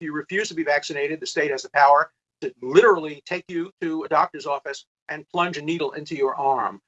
If you refuse to be vaccinated, the state has the power to literally take you to a doctor's office and plunge a needle into your arm.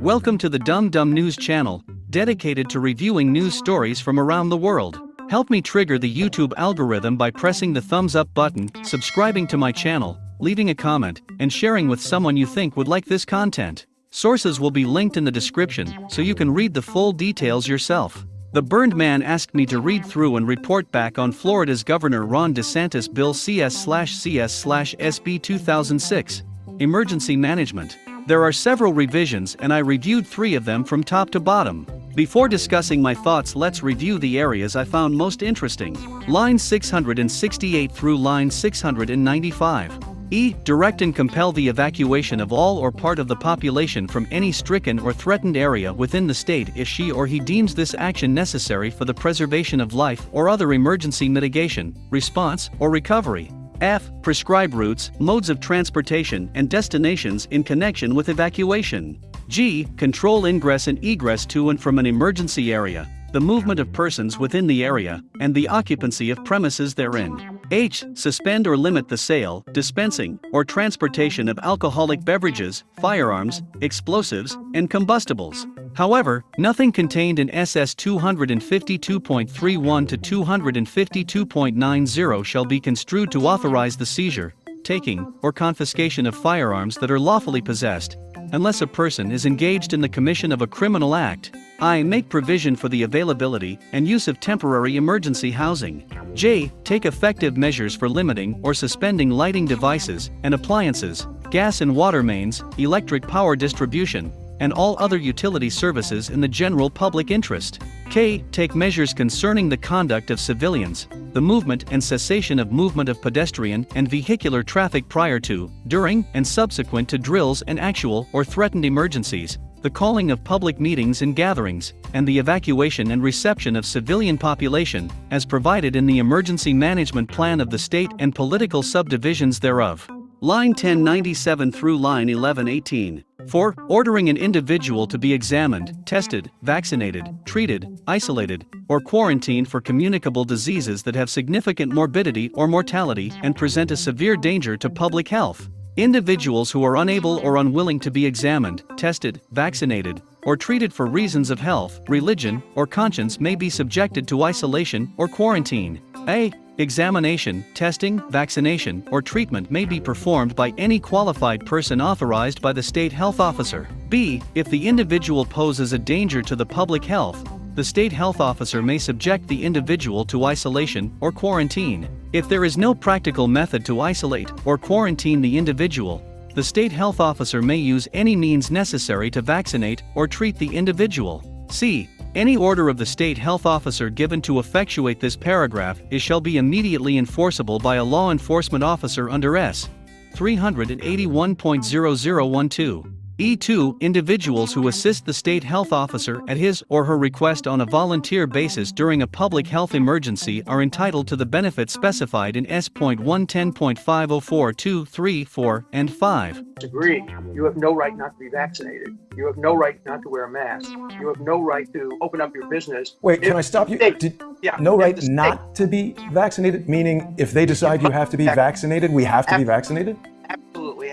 Welcome to the Dumb Dumb News channel, dedicated to reviewing news stories from around the world. Help me trigger the YouTube algorithm by pressing the thumbs up button, subscribing to my channel, leaving a comment, and sharing with someone you think would like this content. Sources will be linked in the description so you can read the full details yourself. The burned man asked me to read through and report back on Florida's Governor Ron DeSantis Bill CS/CS/SB 2006, Emergency Management. There are several revisions and I reviewed three of them from top to bottom. Before discussing my thoughts let's review the areas I found most interesting. Line 668 through line 695. E. Direct and compel the evacuation of all or part of the population from any stricken or threatened area within the state if she or he deems this action necessary for the preservation of life or other emergency mitigation, response, or recovery. F. Prescribe routes, modes of transportation, and destinations in connection with evacuation. G. Control ingress and egress to and from an emergency area, the movement of persons within the area, and the occupancy of premises therein. H. Suspend or limit the sale, dispensing, or transportation of alcoholic beverages, firearms, explosives, and combustibles. However, nothing contained in SS 252.31 to 252.90 shall be construed to authorize the seizure, taking, or confiscation of firearms that are lawfully possessed, unless a person is engaged in the commission of a criminal act. I. Make provision for the availability and use of temporary emergency housing. J. Take effective measures for limiting or suspending lighting devices and appliances, gas and water mains, electric power distribution, and all other utility services in the general public interest. K. Take measures concerning the conduct of civilians, the movement and cessation of movement of pedestrian and vehicular traffic prior to, during, and subsequent to drills and actual or threatened emergencies, the calling of public meetings and gatherings, and the evacuation and reception of civilian population, as provided in the Emergency Management Plan of the state and political subdivisions thereof. Line 1097 through line 1118. 4. Ordering an individual to be examined, tested, vaccinated, treated, isolated, or quarantined for communicable diseases that have significant morbidity or mortality and present a severe danger to public health. Individuals who are unable or unwilling to be examined, tested, vaccinated, or treated for reasons of health, religion, or conscience may be subjected to isolation or quarantine. A. Examination, testing, vaccination, or treatment may be performed by any qualified person authorized by the state health officer. B. If the individual poses a danger to the public health, the state health officer may subject the individual to isolation or quarantine. If there is no practical method to isolate or quarantine the individual, the state health officer may use any means necessary to vaccinate or treat the individual. C. Any order of the state health officer given to effectuate this paragraph is shall be immediately enforceable by a law enforcement officer under S. 381.0012. E2 Individuals who assist the state health officer at his or her request on a volunteer basis during a public health emergency are entitled to the benefits specified in S.110.5042, 3, 4, and 5. Agree. You have no right not to be vaccinated. You have no right not to wear a mask. You have no right to open up your business. Wait, can I stop you? Did, yeah, no right not to be vaccinated? Meaning, if they decide you have to be vaccinated, we have to be vaccinated?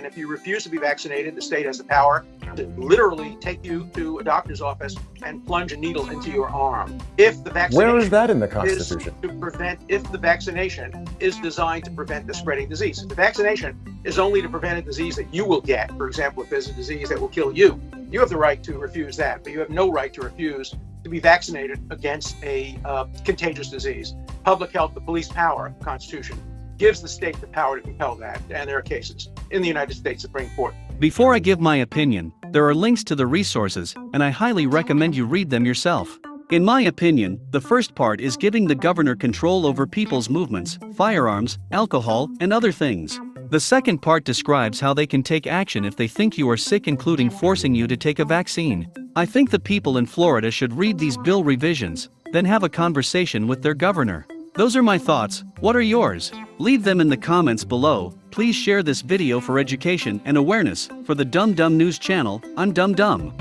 And if you refuse to be vaccinated, the state has the power to literally take you to a doctor's office and plunge a needle into your arm. If the vaccination Where is that in the Constitution? to prevent, if the vaccination is designed to prevent the spreading disease. If the vaccination is only to prevent a disease that you will get, for example, if there's a disease that will kill you, you have the right to refuse that, but you have no right to refuse to be vaccinated against a uh, contagious disease. Public health, the police power, Constitution, gives the state the power to compel that, and there are cases in the United States Supreme Court. Before I give my opinion, there are links to the resources, and I highly recommend you read them yourself. In my opinion, the first part is giving the governor control over people's movements, firearms, alcohol, and other things. The second part describes how they can take action if they think you are sick, including forcing you to take a vaccine. I think the people in Florida should read these bill revisions, then have a conversation with their governor. Those are my thoughts, what are yours? Leave them in the comments below, please share this video for education and awareness, for the Dumb Dumb News channel, I'm Dumb Dumb.